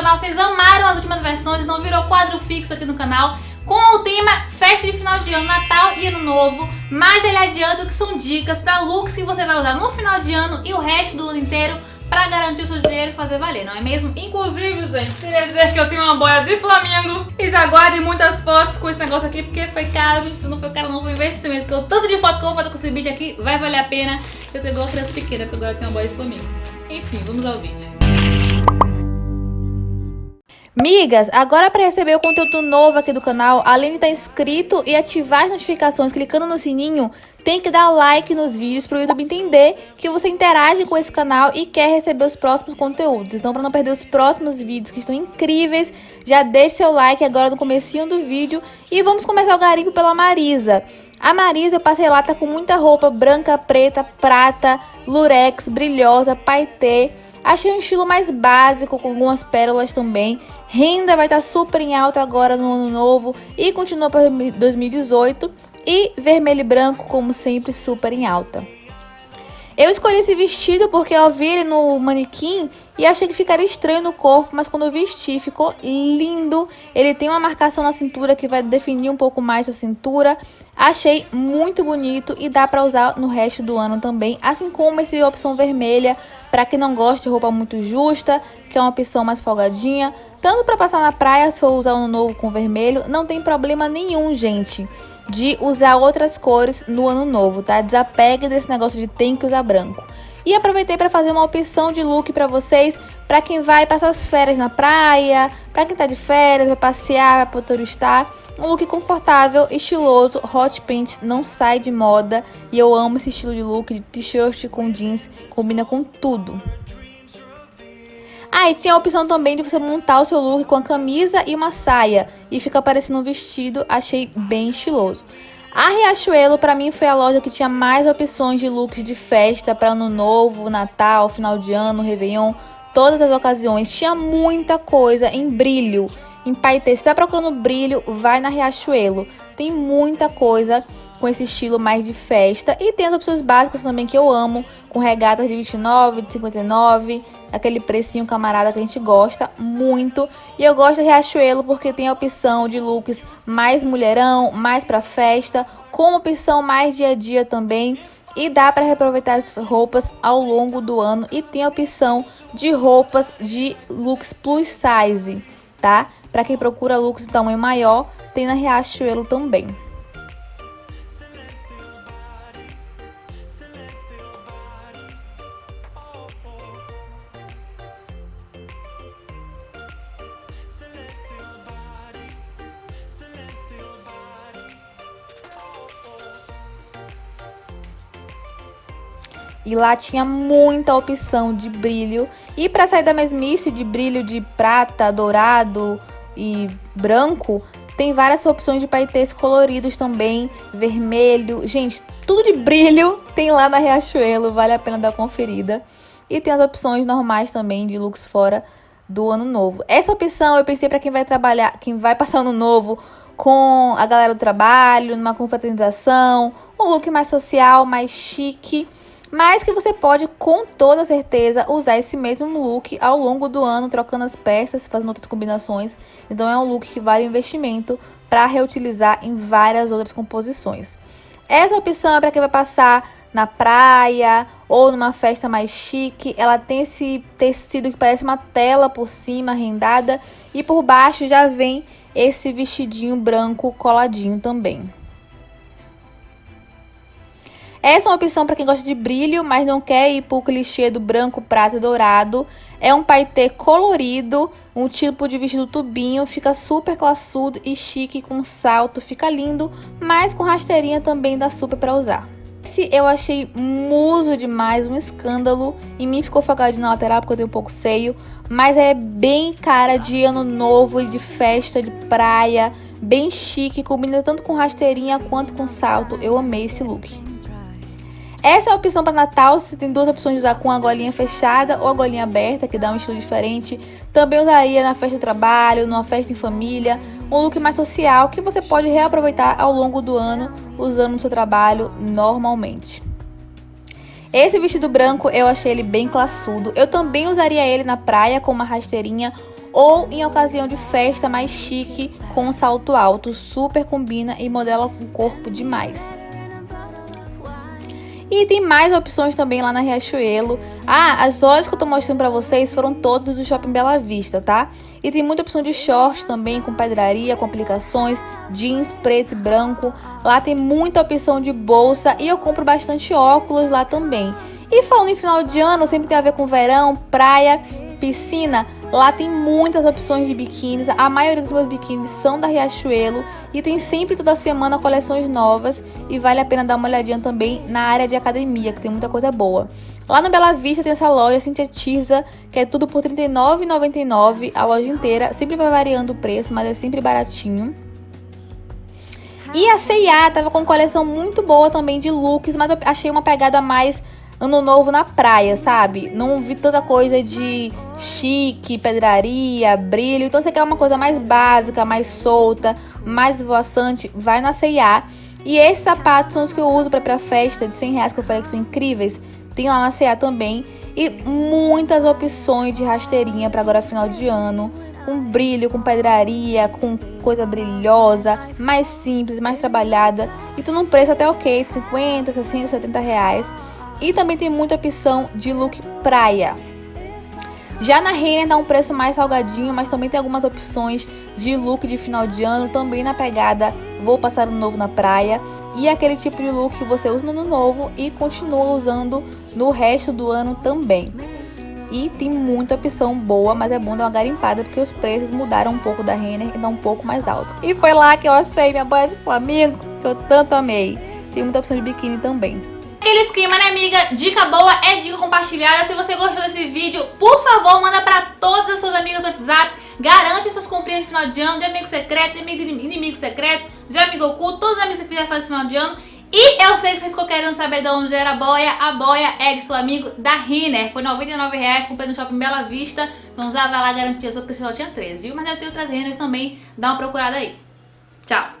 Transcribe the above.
canal, vocês amaram as últimas versões, não virou quadro fixo aqui no canal com o tema festa de final de ano, Natal e Ano Novo, mas ele adianta que são dicas para looks que você vai usar no final de ano e o resto do ano inteiro para garantir o seu dinheiro e fazer valer, não é mesmo? Inclusive, gente, queria dizer que eu tenho uma boia de Flamengo. E aguardem muitas fotos com esse negócio aqui, porque foi caro, gente, não foi caro, não foi investimento. Porque o tanto de foto que eu vou fazer com esse vídeo aqui vai valer a pena. Eu tenho igual criança pequena, porque agora eu tenho uma boia de Flamengo. Enfim, vamos ao vídeo. Migas, agora para receber o conteúdo novo aqui do canal, além de estar inscrito e ativar as notificações clicando no sininho, tem que dar like nos vídeos para o YouTube entender que você interage com esse canal e quer receber os próximos conteúdos. Então, para não perder os próximos vídeos que estão incríveis, já deixe seu like agora no comecinho do vídeo e vamos começar o garimpo pela Marisa. A Marisa eu passei lá, tá com muita roupa branca, preta, prata, lurex, brilhosa, paetê. Achei um estilo mais básico, com algumas pérolas também. Renda vai estar super em alta agora no ano novo e continua para 2018. E vermelho e branco, como sempre, super em alta. Eu escolhi esse vestido porque eu vi ele no manequim e achei que ficaria estranho no corpo, mas quando eu vesti ficou lindo. Ele tem uma marcação na cintura que vai definir um pouco mais a cintura. Achei muito bonito e dá pra usar no resto do ano também, assim como esse opção vermelha, pra quem não gosta de roupa muito justa, que é uma opção mais folgadinha. Tanto pra passar na praia, se for usar um novo com vermelho, não tem problema nenhum, gente de usar outras cores no ano novo, tá? Desapegue desse negócio de tem que usar branco. E aproveitei para fazer uma opção de look para vocês, para quem vai passar as férias na praia, para quem tá de férias, vai passear, vai turistar. Um look confortável, estiloso, hot pink, não sai de moda. E eu amo esse estilo de look de t-shirt com jeans, combina com tudo. Ah, e tinha a opção também de você montar o seu look com a camisa e uma saia. E fica parecendo um vestido, achei bem estiloso. A Riachuelo, para mim, foi a loja que tinha mais opções de looks de festa para ano novo, Natal, final de ano, Réveillon, todas as ocasiões. Tinha muita coisa em brilho, em paetê. Se tá procurando brilho, vai na Riachuelo. Tem muita coisa com esse estilo mais de festa. E tem as opções básicas também que eu amo, com regatas de 29, de 59, aquele precinho camarada que a gente gosta muito. E eu gosto da Riachuelo porque tem a opção de looks mais mulherão, mais pra festa, com opção mais dia a dia também. E dá para reaproveitar as roupas ao longo do ano e tem a opção de roupas de looks plus size, tá? Para quem procura looks de tamanho maior, tem na Riachuelo também. E lá tinha muita opção de brilho. E para sair da mesmice de brilho de prata, dourado e branco, tem várias opções de paetês coloridos também, vermelho. Gente, tudo de brilho tem lá na Riachuelo, vale a pena dar conferida. E tem as opções normais também de looks fora do ano novo. Essa opção eu pensei para quem vai trabalhar, quem vai passar ano novo com a galera do trabalho, numa confraternização, um look mais social, mais chique mas que você pode com toda certeza usar esse mesmo look ao longo do ano, trocando as peças, fazendo outras combinações. Então é um look que vale investimento para reutilizar em várias outras composições. Essa opção é para quem vai passar na praia ou numa festa mais chique. Ela tem esse tecido que parece uma tela por cima, rendada, e por baixo já vem esse vestidinho branco coladinho também. Essa é uma opção para quem gosta de brilho, mas não quer ir para o clichê do branco, prata e dourado. É um paetê colorido, um tipo de vestido tubinho, fica super classudo e chique com salto, fica lindo, mas com rasteirinha também dá super para usar. Esse eu achei muso demais, um escândalo. Em mim ficou folgadinho na lateral porque eu tenho um pouco seio, mas é bem cara de ano novo e de festa, de praia, bem chique, combina tanto com rasteirinha quanto com salto. Eu amei esse look. Essa é a opção para Natal, você tem duas opções de usar com a golinha fechada ou a golinha aberta, que dá um estilo diferente. Também usaria na festa de trabalho, numa festa em família, um look mais social que você pode reaproveitar ao longo do ano usando no seu trabalho normalmente. Esse vestido branco eu achei ele bem classudo. Eu também usaria ele na praia com uma rasteirinha ou em ocasião de festa mais chique com um salto alto, super combina e modela o corpo demais. E tem mais opções também lá na Riachuelo. Ah, as lojas que eu tô mostrando pra vocês foram todas do Shopping Bela Vista, tá? E tem muita opção de shorts também, com pedraria, com aplicações, jeans preto e branco. Lá tem muita opção de bolsa e eu compro bastante óculos lá também. E falando em final de ano, sempre tem a ver com verão, praia, piscina. Lá tem muitas opções de biquínis, a maioria dos meus biquínis são da Riachuelo e tem sempre toda semana coleções novas e vale a pena dar uma olhadinha também na área de academia, que tem muita coisa boa. Lá no Bela Vista tem essa loja sintetiza, que é tudo por R$ 39,99 a loja inteira, sempre vai variando o preço, mas é sempre baratinho. E a C&A tava com coleção muito boa também de looks, mas eu achei uma pegada mais ano novo na praia, sabe? Não vi tanta coisa de chique, pedraria, brilho. Então você quer uma coisa mais básica, mais solta, mais voaçante, vai na C&A. E esses sapatos são os que eu uso para pra festa de 100 reais que eu falei que são incríveis. Tem lá na C&A também. E muitas opções de rasteirinha para agora final de ano. Com brilho, com pedraria, com coisa brilhosa, mais simples, mais trabalhada. E tudo num preço até ok, 50, 60, 70 reais. E também tem muita opção de look praia. Já na Renner dá um preço mais salgadinho, mas também tem algumas opções de look de final de ano, também na pegada vou passar o novo na praia. E aquele tipo de look que você usa no ano novo e continua usando no resto do ano também. E tem muita opção boa, mas é bom dar uma garimpada porque os preços mudaram um pouco da Renner e dão um pouco mais alto. E foi lá que eu achei minha boia de Flamengo, que eu tanto amei. Tem muita opção de biquíni também. Aquele esquema, né, amiga? Dica boa é dica compartilhada. Se você gostou desse vídeo, por favor, manda pra todas as suas amigas do WhatsApp. Garante suas comprinhas no final de ano, de amigo secreto, de amigo inimigo secreto, de amigo oculto, todos os amigos que quiser fazer esse final de ano. E eu sei que você ficou querendo saber de onde era a boia. A boia é de Flamengo da Riner. Foi R$ 99,00, comprei no Shopping Bela Vista. Então já vai lá garantir a sua, porque você só tinha três, viu? Mas eu tenho outras Riners também. Dá uma procurada aí. Tchau!